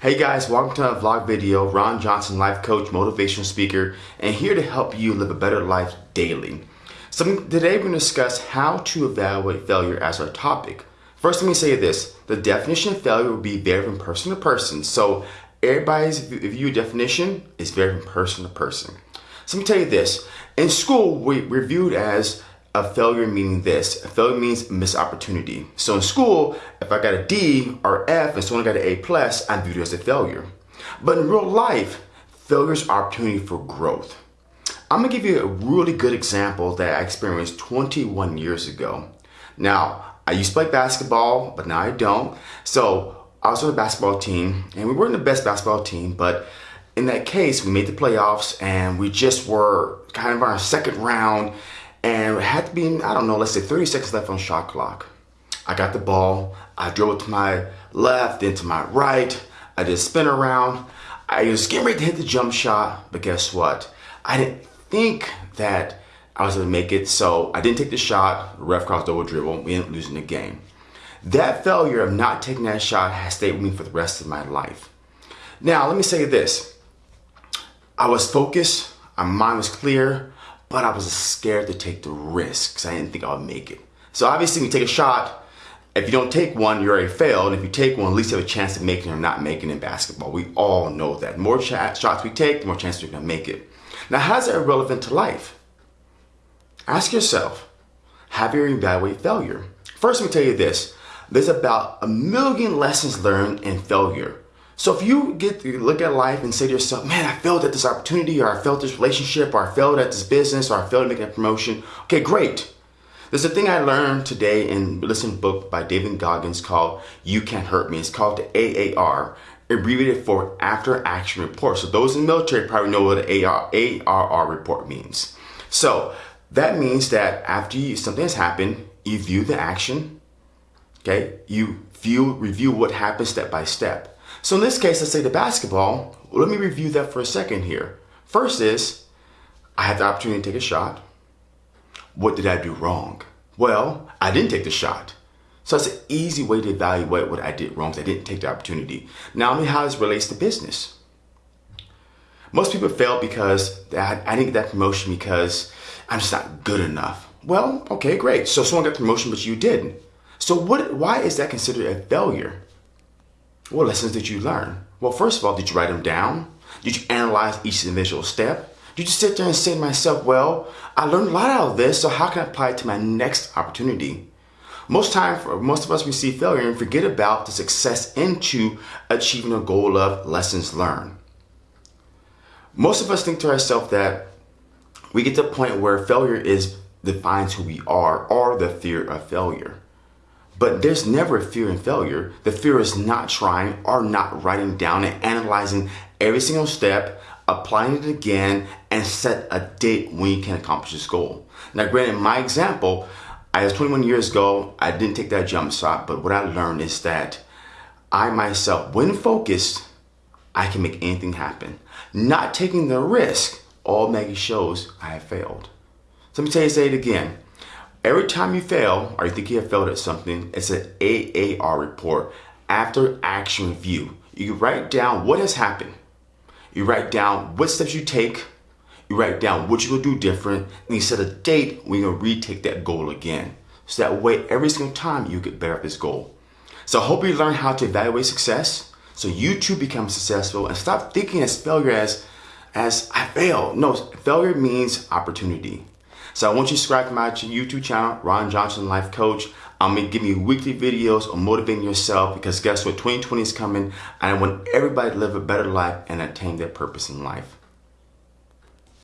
Hey guys, welcome to a vlog video. Ron Johnson, life coach, motivational speaker, and here to help you live a better life daily. So today we're going to discuss how to evaluate failure as our topic. First, let me say this. The definition of failure will be vary from person to person. So everybody's view definition is vary from person to person. So let me tell you this. In school, we, we're viewed as a failure meaning this. A failure means missed opportunity. So in school, if I got a D or F and someone got an A plus, I'm viewed as a failure. But in real life, failure is opportunity for growth. I'm gonna give you a really good example that I experienced 21 years ago. Now, I used to play basketball, but now I don't. So I was on the basketball team and we weren't the best basketball team, but in that case, we made the playoffs and we just were kind of on our second round and had to be, I don't know, let's say 30 seconds left on shot clock. I got the ball, I drove it to my left, then to my right, I did a spin around. I was getting ready to hit the jump shot, but guess what? I didn't think that I was gonna make it, so I didn't take the shot, ref crossed over dribble, we ended up losing the game. That failure of not taking that shot has stayed with me for the rest of my life. Now, let me say this. I was focused, my mind was clear, but I was scared to take the risk because I didn't think I would make it. So obviously, when you take a shot, if you don't take one, you already failed. And if you take one, at least you have a chance of making or not making in basketball. We all know that. More shots we take, the more chances we're going to make it. Now, how's that relevant to life? Ask yourself, have you evaluated failure? First, let me tell you this. There's about a million lessons learned in failure. So if you get to look at life and say to yourself, man, I failed at this opportunity, or I failed this relationship, or I failed at this business, or I failed at making a promotion, okay, great. There's a thing I learned today in listen book by David Goggins called You Can't Hurt Me. It's called the AAR, abbreviated for After Action Report. So those in the military probably know what the AR, ARR report means. So that means that after you, something has happened, you view the action, okay? You view, review what happened step by step. So in this case, let's say the basketball, let me review that for a second here. First is, I had the opportunity to take a shot. What did I do wrong? Well, I didn't take the shot. So that's an easy way to evaluate what I did wrong because I didn't take the opportunity. Now, I mean, how this relates to business. Most people fail because I didn't get that promotion because I'm just not good enough. Well, okay, great. So someone got promotion, but you didn't. So what? Why is that considered a failure? What lessons did you learn? Well, first of all, did you write them down? Did you analyze each individual step? Did you sit there and say to myself, well, I learned a lot out of this, so how can I apply it to my next opportunity? Most time, for most of us, we see failure and forget about the success into achieving a goal of lessons learned. Most of us think to ourselves that we get to a point where failure is defines who we are or the fear of failure. But there's never a fear in failure. The fear is not trying or not writing down and analyzing every single step, applying it again, and set a date when you can accomplish this goal. Now, granted, my example, I was 21 years ago, I didn't take that jump shot, but what I learned is that I myself, when focused, I can make anything happen. Not taking the risk, all Maggie shows I have failed. So let me tell you, say it again. Every time you fail or you think you have failed at something, it's an AAR report, after action review. You write down what has happened. You write down what steps you take. You write down what you will do different. And you set a date when you're to retake that goal again. So that way, every single time you get better at this goal. So I hope you learn how to evaluate success so you too become successful and stop thinking as failure as, as I failed. No, failure means opportunity. So I want you to subscribe to my YouTube channel, Ron Johnson Life Coach. Um, I'm gonna give you weekly videos on motivating yourself because guess what? 2020 is coming and I want everybody to live a better life and attain their purpose in life.